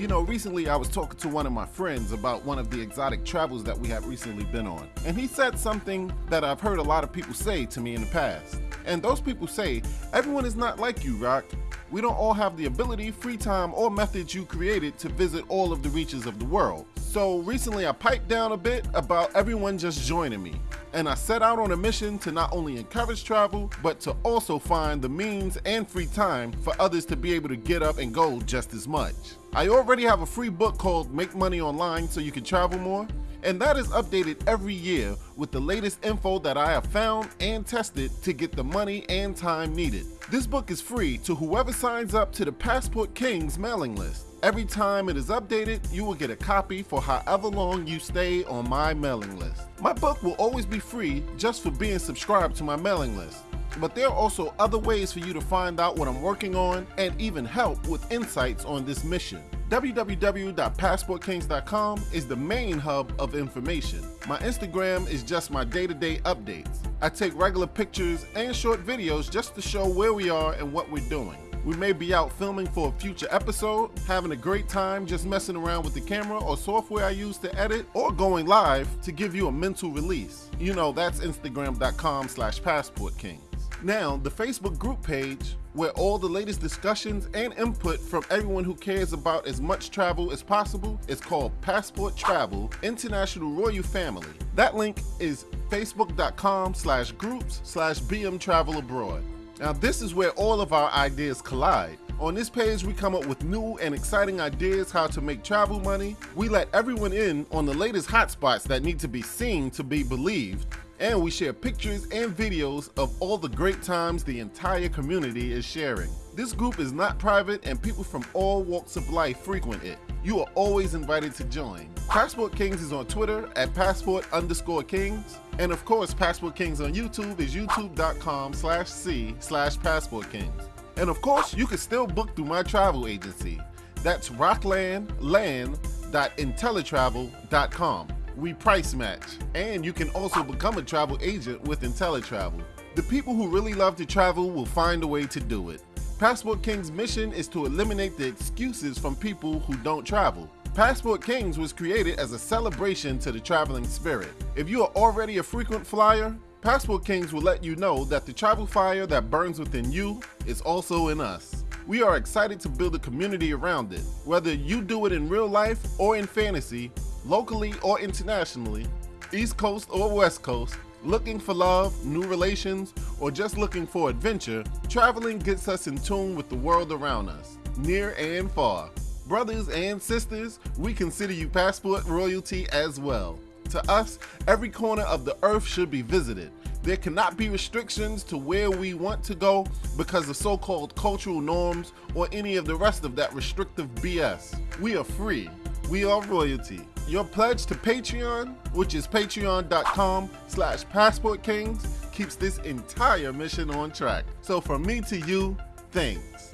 You know, recently I was talking to one of my friends about one of the exotic travels that we have recently been on, and he said something that I've heard a lot of people say to me in the past. And those people say, everyone is not like you, Rock. We don't all have the ability, free time, or methods you created to visit all of the reaches of the world. So recently I piped down a bit about everyone just joining me, and I set out on a mission to not only encourage travel, but to also find the means and free time for others to be able to get up and go just as much. I already have a free book called Make Money Online so you can travel more, and that is updated every year with the latest info that I have found and tested to get the money and time needed. This book is free to whoever signs up to the Passport Kings mailing list. Every time it is updated, you will get a copy for however long you stay on my mailing list. My book will always be free just for being subscribed to my mailing list. But there are also other ways for you to find out what I'm working on and even help with insights on this mission www.passportkings.com is the main hub of information. My Instagram is just my day-to-day -day updates. I take regular pictures and short videos just to show where we are and what we're doing. We may be out filming for a future episode, having a great time just messing around with the camera or software I use to edit, or going live to give you a mental release. You know, that's instagram.com slash passportkings. Now, the Facebook group page, where all the latest discussions and input from everyone who cares about as much travel as possible, is called Passport Travel International Royal Family. That link is facebook.com slash groups slash BM Travel Abroad. Now this is where all of our ideas collide. On this page, we come up with new and exciting ideas how to make travel money. We let everyone in on the latest hotspots that need to be seen to be believed and we share pictures and videos of all the great times the entire community is sharing. This group is not private and people from all walks of life frequent it. You are always invited to join. Passport Kings is on Twitter at passport underscore kings. And of course, Passport Kings on YouTube is youtube.com slash c slash passport kings. And of course, you can still book through my travel agency. That's rocklandland.intellitravel.com we price match. And you can also become a travel agent with IntelliTravel. The people who really love to travel will find a way to do it. Passport King's mission is to eliminate the excuses from people who don't travel. Passport Kings was created as a celebration to the traveling spirit. If you are already a frequent flyer, Passport Kings will let you know that the travel fire that burns within you is also in us. We are excited to build a community around it. Whether you do it in real life or in fantasy, locally or internationally, East Coast or West Coast, looking for love, new relations, or just looking for adventure, traveling gets us in tune with the world around us, near and far. Brothers and sisters, we consider you passport royalty as well. To us, every corner of the earth should be visited. There cannot be restrictions to where we want to go because of so-called cultural norms or any of the rest of that restrictive BS. We are free. We are royalty. Your pledge to Patreon, which is patreon.com slash passportkings, keeps this entire mission on track. So from me to you, thanks.